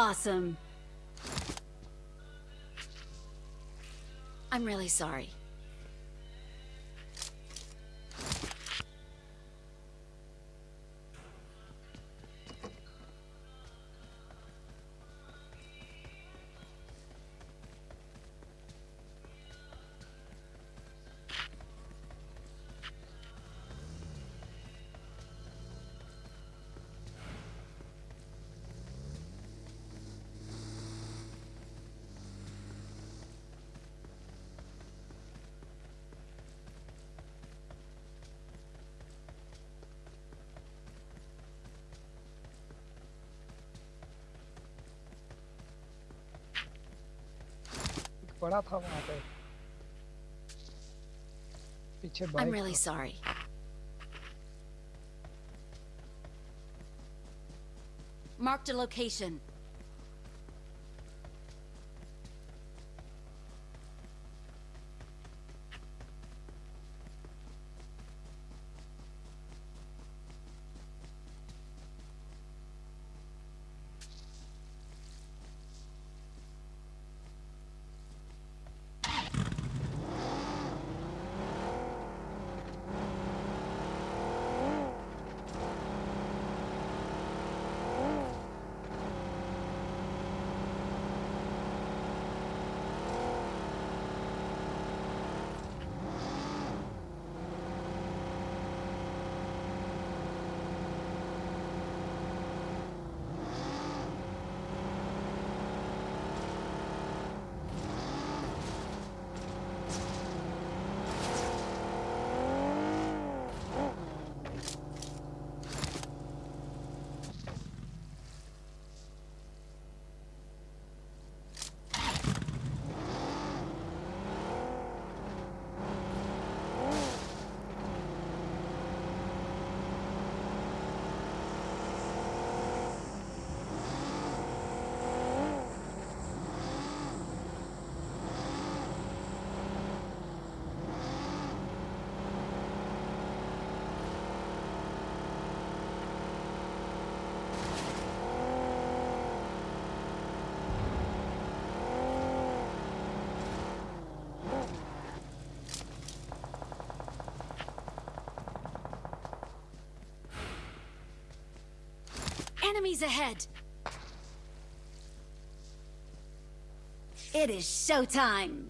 Awesome. I'm really sorry. एक बड़ा था वहां पे पीछे I'm बाइक really था। sorry. Marked a location. Enemies ahead! It is showtime!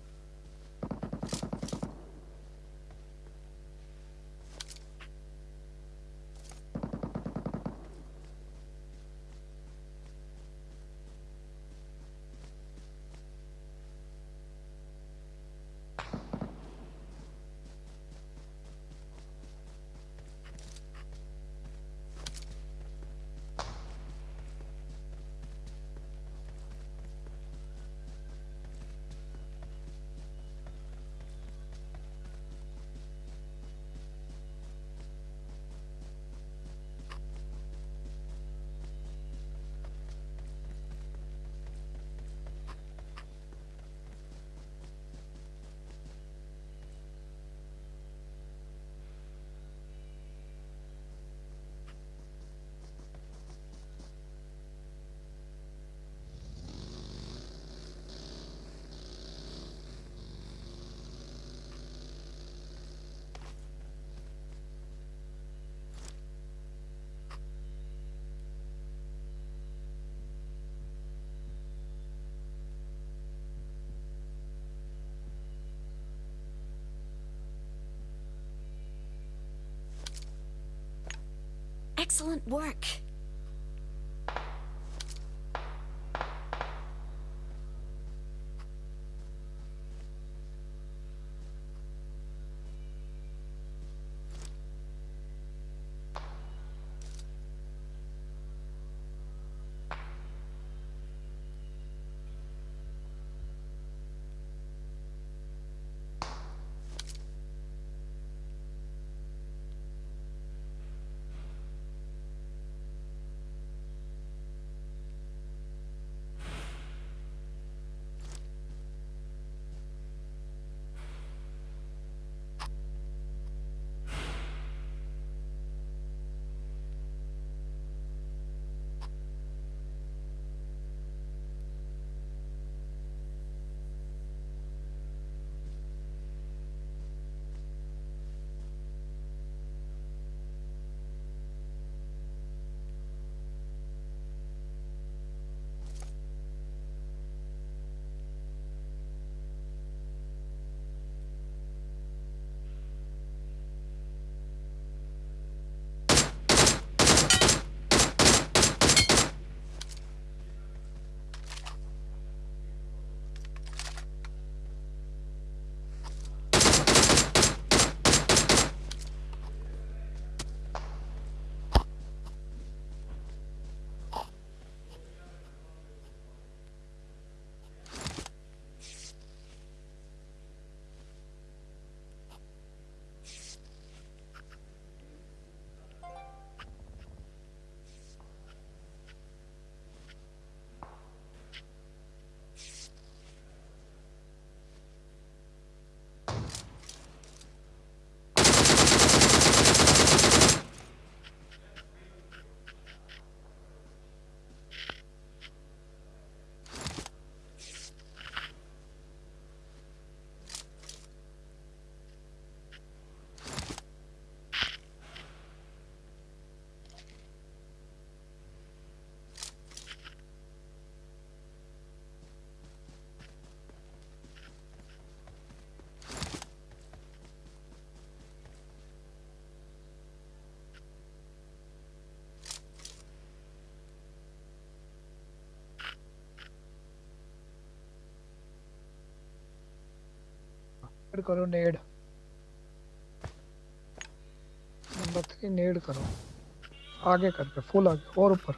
Excellent work. फिर करो नेड नंबर थ्री नेड करो आगे करके फुल आगे और ऊपर